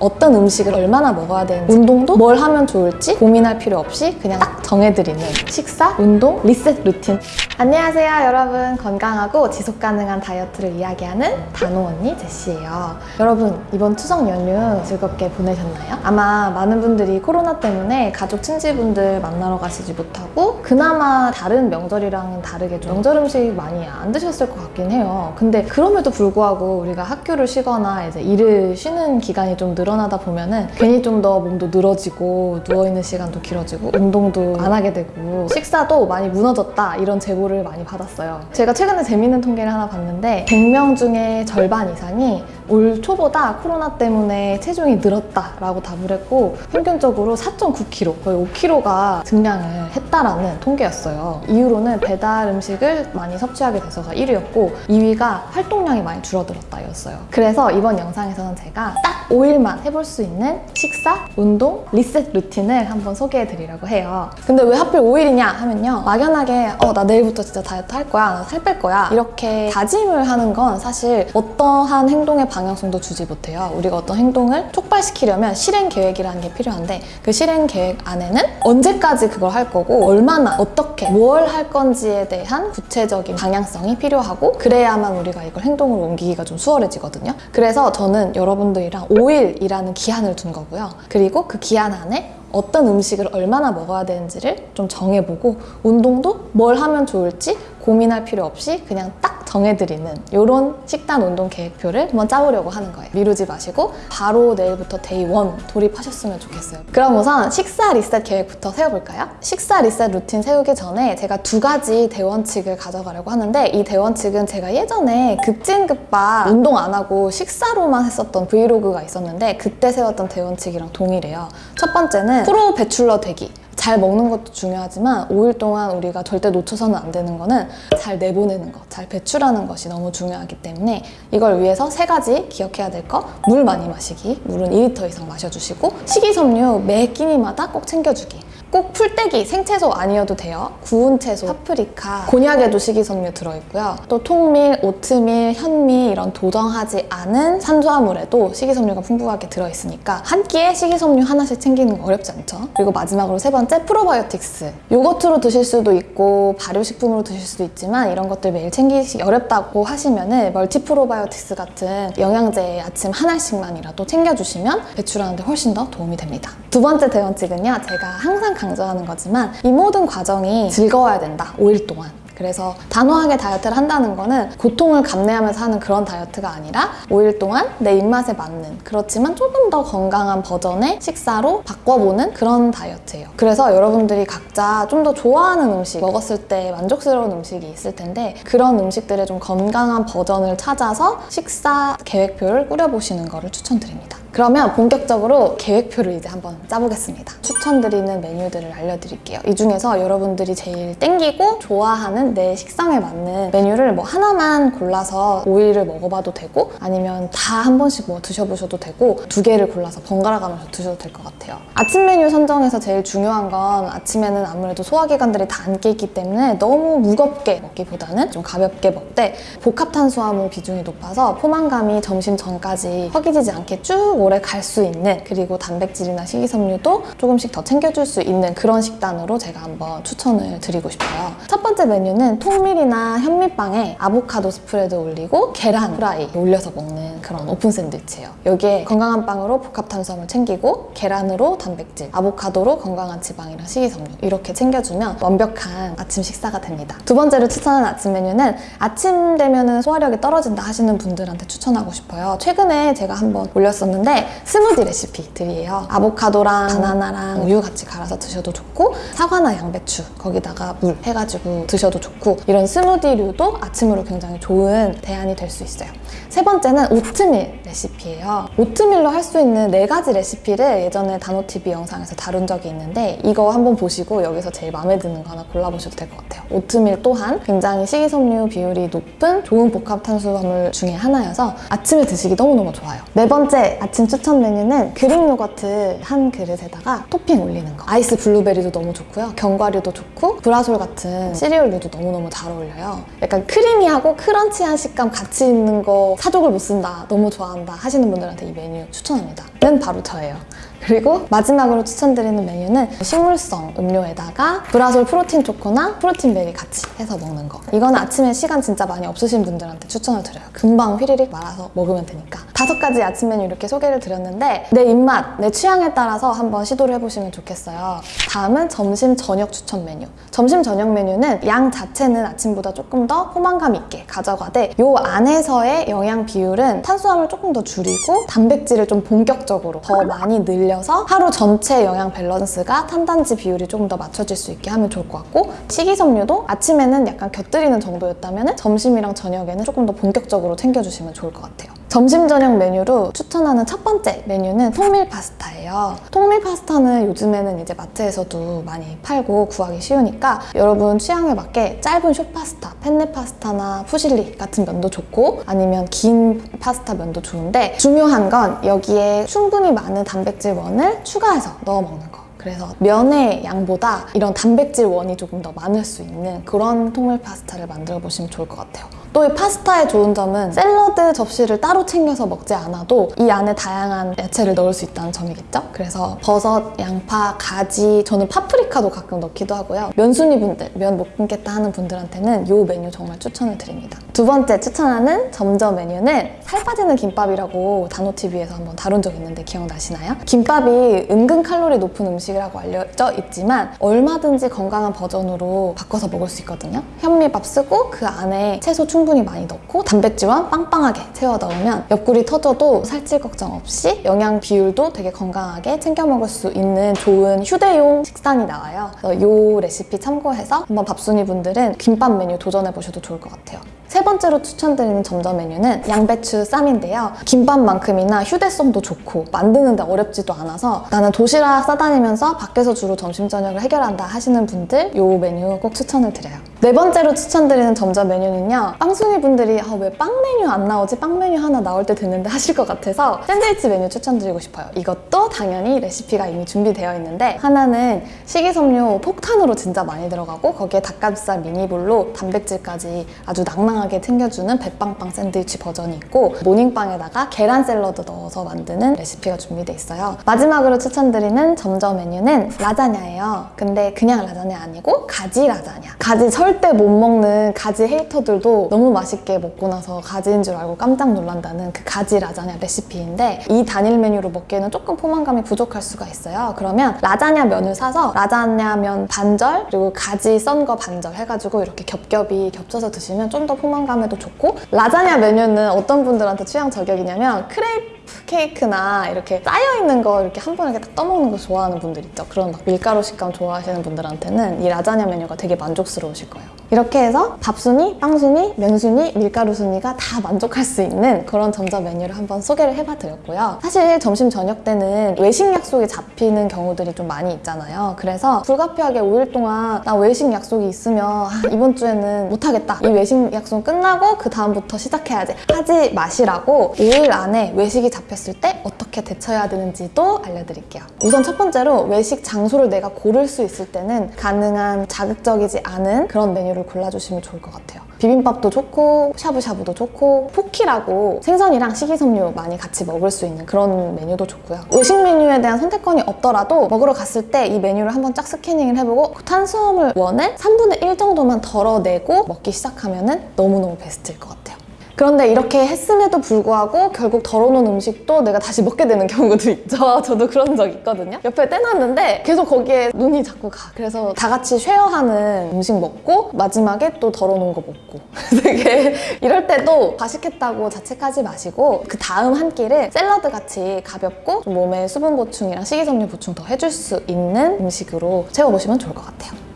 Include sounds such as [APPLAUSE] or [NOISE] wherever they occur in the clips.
어떤 음식을 얼마나 먹어야 되는지 운동도 뭘 하면 좋을지 고민할 필요 없이 그냥 딱 정해드리는 식사, 운동, 리셋 루틴. 안녕하세요 여러분. 건강하고 지속 가능한 다이어트를 이야기하는 단호 언니 제시예요. 여러분 이번 추석 연휴 즐겁게 보내셨나요? 아마 많은 분들이 코로나 때문에 가족 친지분들 만나러 가시지 못하고 그나마 다른 명절이랑은 다르게 좀 명절 음식 많이 안 드셨을 것 같긴 해요. 근데 그럼에도 불구하고 우리가 학교를 쉬거나 이제 일을 쉬는 기간이 좀 늘어 나다 보면은 괜히 좀 더 몸도 늘어지고 누워있는 시간도 길어지고 운동도 안 하게 되고 식사도 많이 무너졌다 이런 제보를 많이 받았어요. 제가 최근에 재밌는 통계를 하나 봤는데 100명 중에 절반 이상이 올 초보다 코로나 때문에 체중이 늘었다 라고 답을 했고 평균적으로 4.9kg 거의 5kg가 증량을 했다라는 통계였어요. 이유로는 배달 음식을 많이 섭취하게 돼서가 1위였고 2위가 활동량이 많이 줄어들었다 였어요. 그래서 이번 영상에서는 제가 딱 5일만 해볼 수 있는 식사, 운동, 리셋 루틴을 한번 소개해 드리려고 해요. 근데 왜 하필 5일이냐 하면요. 막연하게 어 나 내일부터 진짜 다이어트 할 거야. 나 살 뺄 거야. 이렇게 다짐을 하는 건 사실 어떠한 행동의 방향성도 주지 못해요. 우리가 어떤 행동을 촉발시키려면 실행 계획이라는 게 필요한데 그 실행 계획 안에는 언제까지 그걸 할 거고 얼마나 어떻게 뭘 할 건지에 대한 구체적인 방향성이 필요하고 그래야만 우리가 이걸 행동으로 옮기기가 좀 수월해지거든요. 그래서 저는 여러분들이랑 5일 이라는 기한을 둔 거고요. 그리고 그 기한 안에 어떤 음식을 얼마나 먹어야 되는지를 좀 정해보고 운동도 뭘 하면 좋을지 고민할 필요 없이 그냥 딱 정해드리는 이런 식단 운동 계획표를 한번 짜보려고 하는 거예요. 미루지 마시고 바로 내일부터 day one 돌입하셨으면 좋겠어요. 그럼 우선 식사 리셋 계획부터 세워볼까요? 식사 리셋 루틴 세우기 전에 제가 두 가지 대원칙을 가져가려고 하는데 이 대원칙은 제가 예전에 급찐급빠 운동 안 하고 식사로만 했었던 브이로그가 있었는데 그때 세웠던 대원칙이랑 동일해요. 첫 번째는 프로 배출러 되기. 잘 먹는 것도 중요하지만 5일 동안 우리가 절대 놓쳐서는 안 되는 거는 잘 내보내는 것, 잘 배출하는 것이 너무 중요하기 때문에 이걸 위해서 세 가지 기억해야 될 거. 물 많이 마시기. 물은 2리터 이상 마셔주시고 식이섬유 매 끼니마다 꼭 챙겨주기. 꼭 풀떼기, 생채소 아니어도 돼요. 구운 채소, 파프리카, 곤약에도 식이섬유 들어있고요. 또 통밀, 오트밀, 현미 이런 도정하지 않은 탄수화물에도 식이섬유가 풍부하게 들어있으니까 한 끼에 식이섬유 하나씩 챙기는 거 어렵지 않죠? 그리고 마지막으로 세 번째 프로바이오틱스. 요거트로 드실 수도 있고 발효식품으로 드실 수도 있지만 이런 것들 매일 챙기기 어렵다고 하시면 은 멀티 프로바이오틱스 같은 영양제 아침 하나씩만이라도 챙겨주시면 배출하는 데 훨씬 더 도움이 됩니다. 두 번째 대원칙은요. 제가 항상 강 조하는 거지만 이 모든 과정이 즐거워야 된다. 5일 동안. 그래서 단호하게 다이어트를 한다는 거는 고통을 감내하면서 하는 그런 다이어트가 아니라 5일 동안 내 입맛에 맞는 그렇지만 조금 더 건강한 버전의 식사로 바꿔보는 그런 다이어트예요. 그래서 여러분들이 각자 좀 더 좋아하는 음식 먹었을 때 만족스러운 음식이 있을 텐데 그런 음식들의 좀 건강한 버전을 찾아서 식사 계획표를 꾸려보시는 거를 추천드립니다. 그러면 본격적으로 계획표를 이제 한번 짜보겠습니다. 추천드리는 메뉴들을 알려드릴게요. 이 중에서 여러분들이 제일 땡기고 좋아하는 내 식성에 맞는 메뉴를 뭐 하나만 골라서 5일을 먹어봐도 되고 아니면 다 한 번씩 뭐 드셔보셔도 되고 두 개를 골라서 번갈아 가면서 드셔도 될 것 같아요. 아침 메뉴 선정에서 제일 중요한 건 아침에는 아무래도 소화기관들이 다 안 깨있기 때문에 너무 무겁게 먹기보다는 좀 가볍게 먹되 복합 탄수화물 비중이 높아서 포만감이 점심 전까지 허기지지 않게 쭉 오래 갈 수 있는 그리고 단백질이나 식이섬유도 조금씩 더 챙겨줄 수 있는 그런 식단으로 제가 한번 추천을 드리고 싶어요. 첫 번째 메뉴는 통밀이나 현미빵에 아보카도 스프레드 올리고 계란 프라이 올려서 먹는 그런 오픈 샌드위치예요. 여기에 건강한 빵으로 복합 탄수화물 챙기고 계란으로 단백질, 아보카도로 건강한 지방이랑 식이섬유 이렇게 챙겨주면 완벽한 아침 식사가 됩니다. 두 번째로 추천하는 아침 메뉴는 아침 되면은 소화력이 떨어진다 하시는 분들한테 추천하고 싶어요. 최근에 제가 한번 올렸었는데 스무디 레시피들이에요. 아보카도랑 바나나랑 우유 같이 갈아서 드셔도 좋고 사과나 양배추 거기다가 물 해가지고 드셔도 좋고 이런 스무디류도 아침으로 굉장히 좋은 대안이 될 수 있어요. 세 번째는 오트밀 레시피예요. 오트밀로 할 수 있는 네 가지 레시피를 예전에 다노TV 영상에서 다룬 적이 있는데 이거 한번 보시고 여기서 제일 마음에 드는 거 하나 골라보셔도 될 것 같아요. 오트밀 또한 굉장히 식이섬유 비율이 높은 좋은 복합 탄수화물 중에 하나여서 아침에 드시기 너무너무 좋아요. 네 번째 아침 추천 메뉴는 그릭 요거트 한 그릇에다가 토핑 올리는 거. 아이스 블루베리도 너무 좋고요. 견과류도 좋고 브라솔 같은 시리얼류도 너무너무 잘 어울려요. 약간 creamy하고 crunch한 식감 같이 있는 거 사족을 못 쓴다. 너무 좋아 한다 하시는 분들한테 이 메뉴 추천합니다. 는 바로 저예요. 그리고 마지막으로 추천드리는 메뉴는 식물성 음료에다가 브라솔 프로틴 초코나 프로틴 베리 같이 해서 먹는 거. 이건 아침에 시간 진짜 많이 없으신 분들한테 추천을 드려요. 금방 휘리릭 말아서 먹으면 되니까. 다섯 가지 아침 메뉴 이렇게 소개를 드렸는데 내 입맛, 내 취향에 따라서 한번 시도를 해보시면 좋겠어요. 다음은 점심 저녁 추천 메뉴. 점심 저녁 메뉴는 양 자체는 아침보다 조금 더 포만감 있게 가져가되 요 안에서의 영양 비율은 탄수화물 조금 더 줄이고 단백질을 좀 본격적으로 더 많이 늘 려서 하루 전체 영양 밸런스가 탄단지 비율이 조금 더 맞춰질 수 있게 하면 좋을 것 같고 식이섬유도 아침에는 약간 곁들이는 정도였다면 점심이랑 저녁에는 조금 더 본격적으로 챙겨주시면 좋을 것 같아요. 점심 저녁 메뉴로 추천하는 첫 번째 메뉴는 통밀 파스타예요. 통밀 파스타는 요즘에는 이제 마트에서도 많이 팔고 구하기 쉬우니까 여러분 취향에 맞게 짧은 숏 파스타, 펜네 파스타나 푸실리 같은 면도 좋고 아니면 긴 파스타 면도 좋은데 중요한 건 여기에 충분히 많은 단백질 원을 추가해서 넣어 먹는 거. 그래서 면의 양보다 이런 단백질 원이 조금 더 많을 수 있는 그런 통밀 파스타를 만들어 보시면 좋을 것 같아요. 또 이 파스타의 좋은 점은 샐러드 접시를 따로 챙겨서 먹지 않아도 이 안에 다양한 야채를 넣을 수 있다는 점이겠죠? 그래서 버섯, 양파, 가지, 저는 파프리카도 가끔 넣기도 하고요. 면순이 분들, 면 못 끊겠다 하는 분들한테는 이 메뉴 정말 추천을 드립니다. 두 번째 추천하는 점저 메뉴는 살 빠지는 김밥이라고 단호TV에서 한번 다룬 적 있는데 기억나시나요? 김밥이 은근 칼로리 높은 음식이라고 알려져 있지만 얼마든지 건강한 버전으로 바꿔서 먹을 수 있거든요. 현미밥 쓰고 그 안에 채소 충분 히 많이 넣고 단백질만 빵빵하게 채워 넣으면 옆구리 터져도 살찔 걱정 없이 영양 비율도 되게 건강하게 챙겨 먹을 수 있는 좋은 휴대용 식단이 나와요. 이 레시피 참고해서 한번 밥순이 분들은 김밥 메뉴 도전해 보셔도 좋을 것 같아요. 세 번째로 추천드리는 점저 메뉴는 양배추 쌈인데요. 김밥만큼이나 휴대성도 좋고 만드는데 어렵지도 않아서 나는 도시락 싸다니면서 밖에서 주로 점심 저녁을 해결한다 하시는 분들 이 메뉴 꼭 추천을 드려요. 네 번째로 추천드리는 점저 메뉴는요. 빵순이 분들이 아, 왜 빵 메뉴 안 나오지? 빵 메뉴 하나 나올 때 됐는데 하실 것 같아서 샌드위치 메뉴 추천드리고 싶어요. 이것도 당연히 레시피가 이미 준비되어 있는데 하나는 식이섬유 폭탄으로 진짜 많이 들어가고 거기에 닭가슴살 미니볼로 단백질까지 아주 낭낭하게 챙겨주는 배빵빵 샌드위치 버전이 있고 모닝빵에다가 계란 샐러드 넣어서 만드는 레시피가 준비돼 있어요. 마지막으로 추천드리는 점저 메뉴는 라자냐예요. 근데 그냥 라자냐 아니고 가지 라자냐. 가지 절대 못 먹는 가지 hater들도 너무 맛있게 먹고 나서 가지인 줄 알고 깜짝 놀란다는 그 가지 라자냐 레시피인데 이 단일 메뉴로 먹기에는 조금 포만감이 부족할 수가 있어요. 그러면 라자냐 면을 사서 라자냐 면 반절 그리고 가지 썬 거 반절 해가지고 이렇게 겹겹이 겹쳐서 드시면 좀 더 포만감에도 좋고 라자냐 메뉴는 어떤 분들한테 취향 저격이냐면 크레이프 케이크나 이렇게 쌓여있는 거 이렇게 한 번에 딱 떠먹는 거 좋아하는 분들 있죠. 그런 막 밀가루 식감 좋아하시는 분들한테는 이 라자냐 메뉴가 되게 만족스러우실 거예요. 이렇게 해서 밥순이, 빵순이, 면순이, 밀가루 순이가 다 만족할 수 있는 그런 점점 메뉴를 한번 소개를 해봐드렸고요. 사실 점심 저녁 때는 외식 약속이 잡히는 경우들이 좀 많이 있잖아요. 그래서 불가피하게 5일 동안 나 외식 약속이 있으면 아, 이번 주에는 못하겠다. 이 외식 약속 끝나고 그 다음부터 시작해야지. 하지 마시라고 5일 안에 외식이 잡혔을 때 어떻게 대처해야 되는지도 알려드릴게요. 우선 첫 번째로 외식 장소를 내가 고를 수 있을 때는 가능한 자극적이지 않은 그런 메뉴를 골라주시면 좋을 것 같아요. 비빔밥도 좋고 샤브샤브도 좋고 포케라고 생선이랑 식이섬유 많이 같이 먹을 수 있는 그런 메뉴도 좋고요. 외식 메뉴에 대한 선택권이 없더라도 먹으러 갔을 때 이 메뉴를 한번 쫙 스캐닝을 해보고 그 탄수화물 원을 3분의 1 정도만 덜어내고 먹기 시작하면 너무너무 베스트일 것 같아요. 그런데 이렇게 했음에도 불구하고 결국 덜어놓은 음식도 내가 다시 먹게 되는 경우도 있죠. [LAUGHS] 저도 그런 적 있거든요. 옆에 떼놨는데 계속 거기에 눈이 자꾸 가. 그래서 다 같이 share하는 음식 먹고 마지막에 또 덜어놓은 거 먹고 [LAUGHS] 되게 이럴 때도 과식했다고 자책하지 마시고 그 다음 한 끼를 샐러드 같이 가볍고 좀 몸에 수분 보충이랑 식이섬유 보충 더 해줄 수 있는 음식으로 채워보시면 좋을 것 같아요.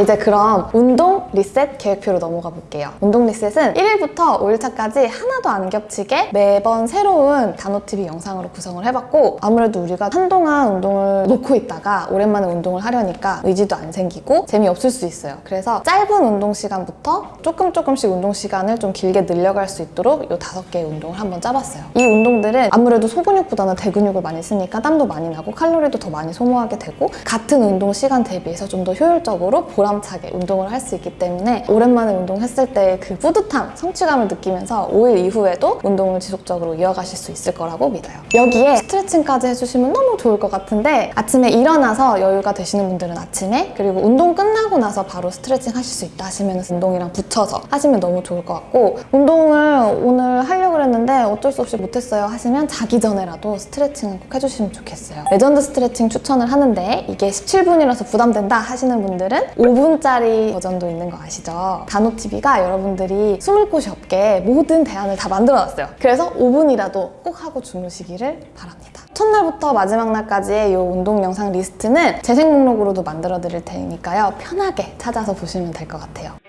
이제 그럼 운동 리셋 계획표로 넘어가 볼게요. 운동 리셋은 1일부터 5일차까지 하나도 안 겹치게 매번 새로운 단호TV 영상으로 구성을 해봤고 아무래도 우리가 한동안 운동을 놓고 있다가 오랜만에 운동을 하려니까 의지도 안 생기고 재미없을 수 있어요. 그래서 짧은 운동 시간부터 조금 조금씩 운동 시간을 좀 길게 늘려갈 수 있도록 이 다섯 개의 운동을 한번 짜봤어요. 이 운동들은 아무래도 소근육보다는 대근육을 많이 쓰니까 땀도 많이 나고 칼로리도 더 많이 소모하게 되고 같은 운동 시간 대비해서 좀 더 효율적으로 보 람차게 운동을 할 수 있기 때문에 오랜만에 운동했을 때 그 뿌듯함, 성취감을 느끼면서 5일 이후에도 운동을 지속적으로 이어가실 수 있을 거라고 믿어요. 여기에 스트레칭까지 해주시면 너무 좋을 것 같은데 아침에 일어나서 여유가 되시는 분들은 아침에 그리고 운동 끝나고 나서 바로 스트레칭 하실 수 있다 하시면 운동이랑 붙여서 하시면 너무 좋을 것 같고 운동을 오늘 하려고 했는데 어쩔 수 없이 못했어요 하시면 자기 전에라도 스트레칭은 꼭 해주시면 좋겠어요. 레전드 스트레칭 추천을 하는데 이게 17분이라서 부담된다 하시는 분들은 5분짜리 버전도 있는 거 아시죠? 단호TV가 여러분들이 숨을 곳이 없게 모든 대안을 다 만들어놨어요. 그래서 5분이라도 꼭 하고 주무시기를 바랍니다. 첫날부터 마지막 날까지의 이 운동 영상 리스트는 재생 목록으로도 만들어 드릴 테니까요. 편하게 찾아서 보시면 될 것 같아요.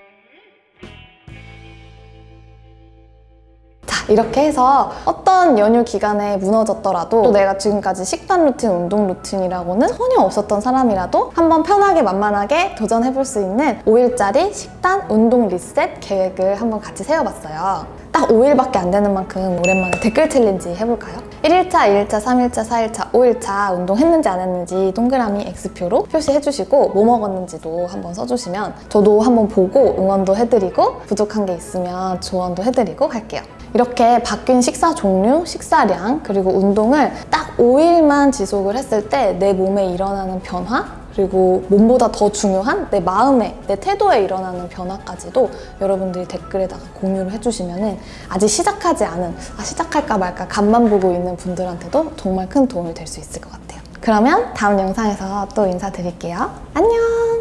이렇게 해서 어떤 연휴 기간에 무너졌더라도 또 내가 지금까지 식단 루틴, 운동 루틴이라고는 전혀 없었던 사람이라도 한번 편하게 만만하게 도전해볼 수 있는 5일짜리 식단, 운동 리셋 계획을 한번 같이 세워봤어요. 딱 5일밖에 안 되는 만큼 오랜만에 댓글 챌린지 해볼까요? 1일차, 2일차, 3일차, 4일차, 5일차 운동했는지 안 했는지 동그라미 X표로 표시해주시고 뭐 먹었는지도 한번 써주시면 저도 한번 보고 응원도 해드리고 부족한 게 있으면 조언도 해드리고 할게요. 이렇게 바뀐 식사 종류, 식사량, 그리고 운동을 딱 5일만 지속을 했을 때 내 몸에 일어나는 변화, 그리고 몸보다 더 중요한 내 마음에, 내 태도에 일어나는 변화까지도 여러분들이 댓글에다가 공유를 해주시면 아직 시작하지 않은, 아, 시작할까 말까 간만 보고 있는 분들한테도 정말 큰 도움이 될 수 있을 것 같아요. 그러면 다음 영상에서 또 인사드릴게요. 안녕!